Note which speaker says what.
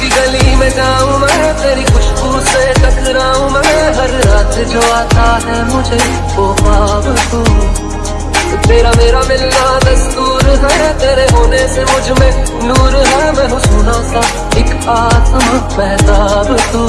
Speaker 1: तेरी गली में जाऊँ मैं, तेरी खुशबू से टकराऊं मैं। हर रात जो आता है मुझे वो पाप तू। तेरा मेरा मिलना दस्तूर है, तेरे होने से मुझमें नूर है। मैं सुना सा, एक आत्मा पैदाब तू।